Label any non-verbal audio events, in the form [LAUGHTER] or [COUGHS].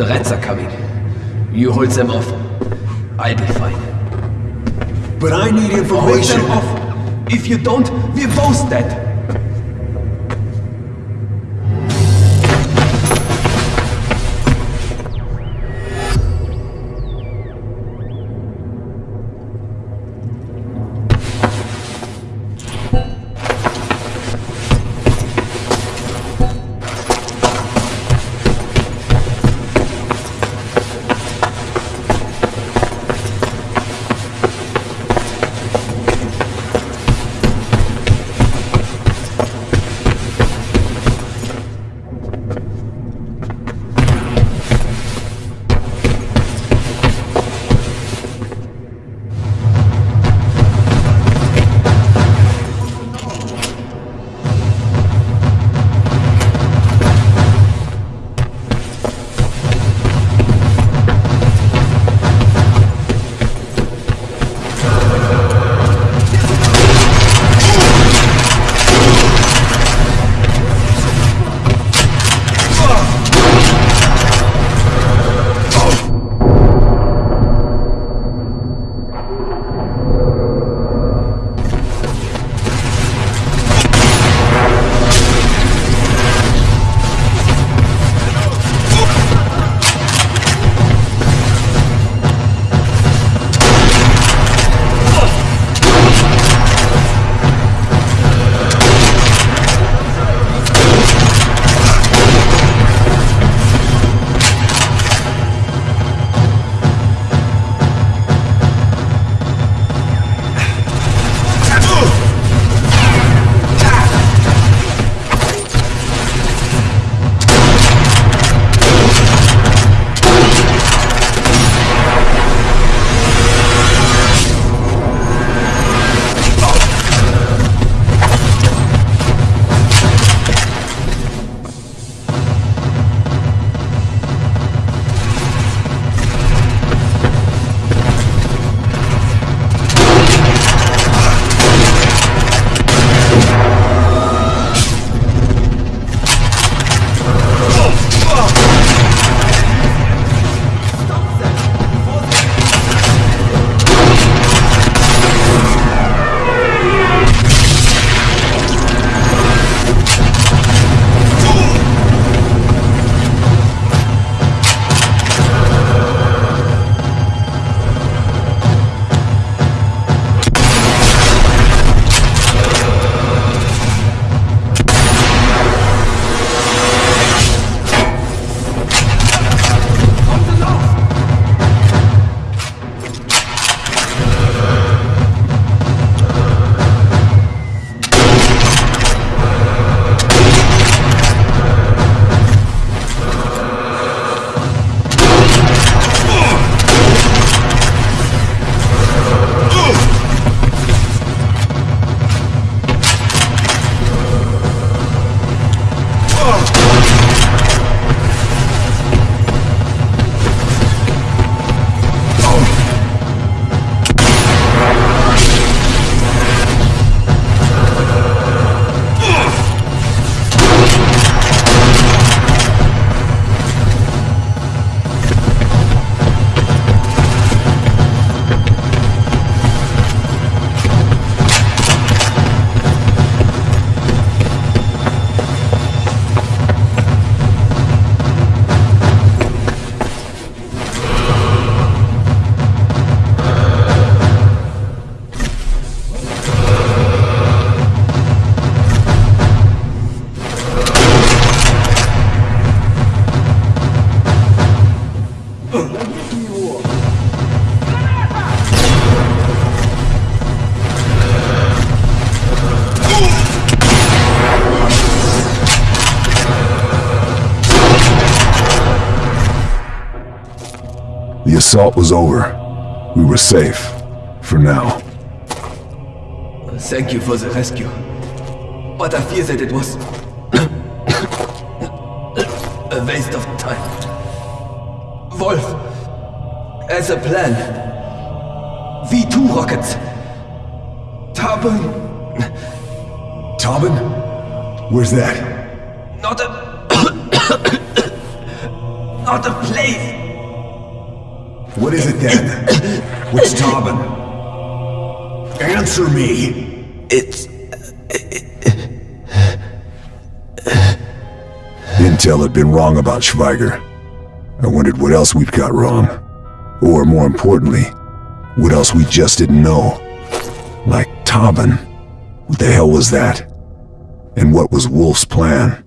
The rats are coming. You hold them off. I'll be fine. But I need Hold information. them off! If you don't, we're both dead! Assault was over. We were safe. For now. Thank you for the rescue. But I fear that it was... [COUGHS] a waste of time. Wolf, as a plan, V2 rockets. Tarbon, Tobin? Where's that? not a... [COUGHS] [COUGHS] Not a place! What is it then? What's Tobin? Answer me! It's... Uh, Intel had been wrong about Schweiger. I wondered what else we'd got wrong. Or more importantly, what else we just didn't know. Like Tobin. What the hell was that? And what was Wolf's plan?